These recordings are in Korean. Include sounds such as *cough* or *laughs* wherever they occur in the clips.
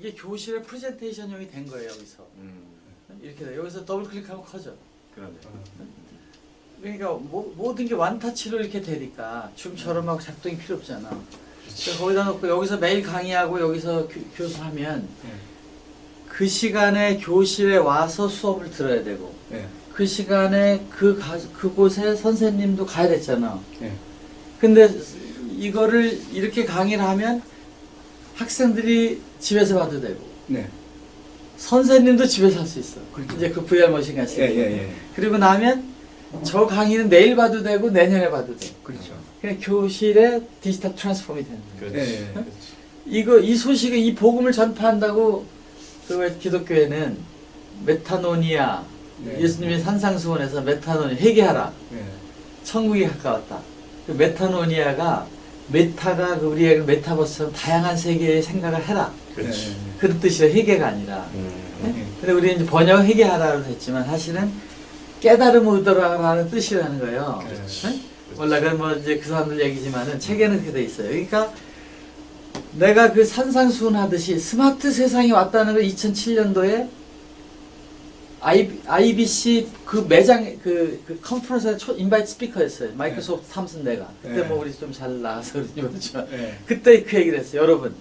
이게 교실의 프레젠테이션용이 된 거예요 여기서 음. 이렇게 돼 여기서 더블 클릭하면 커져 그러네. 그러니까 모, 모든 게 완타치로 이렇게 되니까 춤처럼 하고 작동이 필요 없잖아 거기다 놓고 여기서 매일 강의하고 여기서 교, 교수하면 네. 그 시간에 교실에 와서 수업을 들어야 되고 네. 그 시간에 그 가, 그곳에 선생님도 가야 됐잖아 네. 근데 이거를 이렇게 강의를 하면 학생들이 집에서 봐도 되고 네. 선생님도 집에서 할 수 있어. 그렇죠. 이제 그 VR 머신 같이. 예, 예, 예. 그리고 나면 저 강의는 내일 봐도 되고 내년에 봐도 돼. 그렇죠. 그냥 교실에 디지털 트랜스폼이 되는 거야. 그렇지. 예, 예. 이거 이 소식을 이 복음을 전파한다고 그 기독교회는 메타노니아 네. 예수님이 산상수원에서 메타노니 회개하라. 예. 천국이 가까웠다. 그 metanoia가 meta가 그 우리의 그 메타버스처럼 다양한 세계의 생각을 해라. 그렇지. 예, 그런 뜻이라 회개가 아니라. 음. 네? 근데 우리는 이제 번역 회개하라고 했지만 사실은 깨달음 얻으라는 뜻이라는 거예요. 그렇지. 네? 몰라, 그건 뭐 이제 그 사람들 얘기지만은 책에는 그렇게 돼 있어요. 그러니까 내가 그 산상수훈 하듯이 스마트 세상이 왔다는 걸 2007년도에 IBC 그 매장 그, 그 컨퍼런스에 초 인바이트 스피커였어요. 마이크로소프트 삼슨 내가. 그때 네. 뭐 우리 좀 잘 나가서 그런지 모르지만 예. 그때 그 얘기를 했어요. 여러분,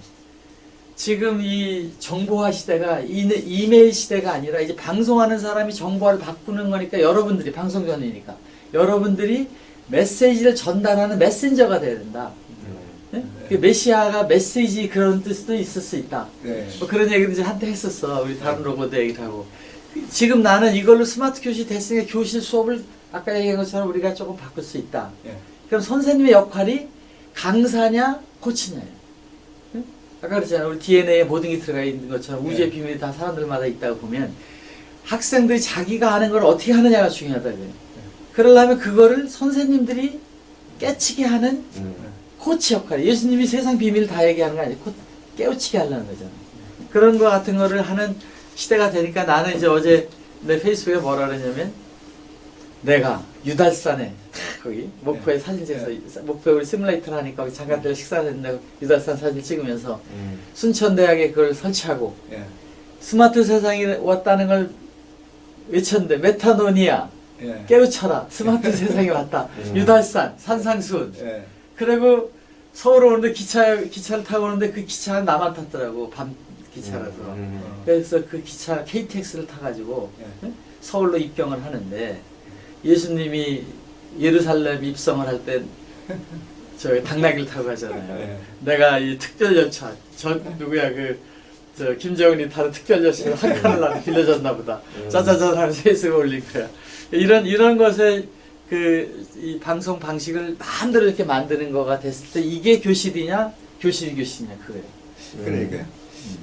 지금 이 정보화 시대가 이- 이메일 시대가 아니라 이제 방송하는 사람이 정보화를 바꾸는 거니까 여러분들이 방송 전이니까 여러분들이 메시지를 전달하는 메신저가 돼야 된다. 네? 그 메시아가 메시지 그런 뜻도 있을 수 있다. 네. 뭐 그런 얘기를 이제 한때 했었어. 우리 다른 로봇 얘기를 하고. 지금 나는 이걸로 스마트 교실 됐으니까 교실 수업을 아까 얘기한 것처럼 우리가 조금 바꿀 수 있다. 예. 그럼 선생님의 역할이 강사냐 코치냐예요. 응? 아까 그랬잖아요. 우리 DNA에 모든 게 들어가 있는 것처럼 네. 우주의 비밀이 다 사람들마다 있다고 보면 학생들이 자기가 하는 걸 어떻게 하느냐가 중요하다 그래요. 그러려면 그거를 선생님들이 깨치게 하는 음. 코치 역할. 예수님이 세상 비밀을 다 얘기하는 거 아니고 깨우치게 하려는 거잖아요. 그런 거 같은 거를 하는 시대가 되니까 나는 이제 어제 내 페이스북에 뭐라 그러냐면 내가 유달산에 거기 목포에 네. 사진 찍어서 목포에 우리 시뮬레이터를 하니까 거기 잠깐들 식사를 했는데 유달산 사진 찍으면서 음. 순천대학에 그걸 설치하고 예. 스마트 세상이 왔다는 걸 외쳤는데 metanoia 예. 깨우쳐라 스마트 *laughs* 세상이 왔다 음. 유달산 산상수훈 예. 그리고 서울 오는데 기차 기차를 타고 오는데 그 기차는 나만 탔더라고 밤 기차라서 음. 그래서 그 기차 KTX를 타가지고 예. 응? 서울로 입경을 하는데 예수님이 예루살렘 입성을 할 때 저기 당나귀를 타고 가잖아요. 네. 내가 이 특별 열차 저 누구야 그 저 김정은이 타는 특별 열차 한 칸을 나한테 빌려줬나 보다. 음. 짜자잔 하면서 페이스에 올린 거야. 이런 이런 것에 그이 방송 방식을 마음대로 이렇게 만드는 거가 됐을 때 이게 교실이냐 교실이 교실이냐 그거예요. 그러니까요. 음.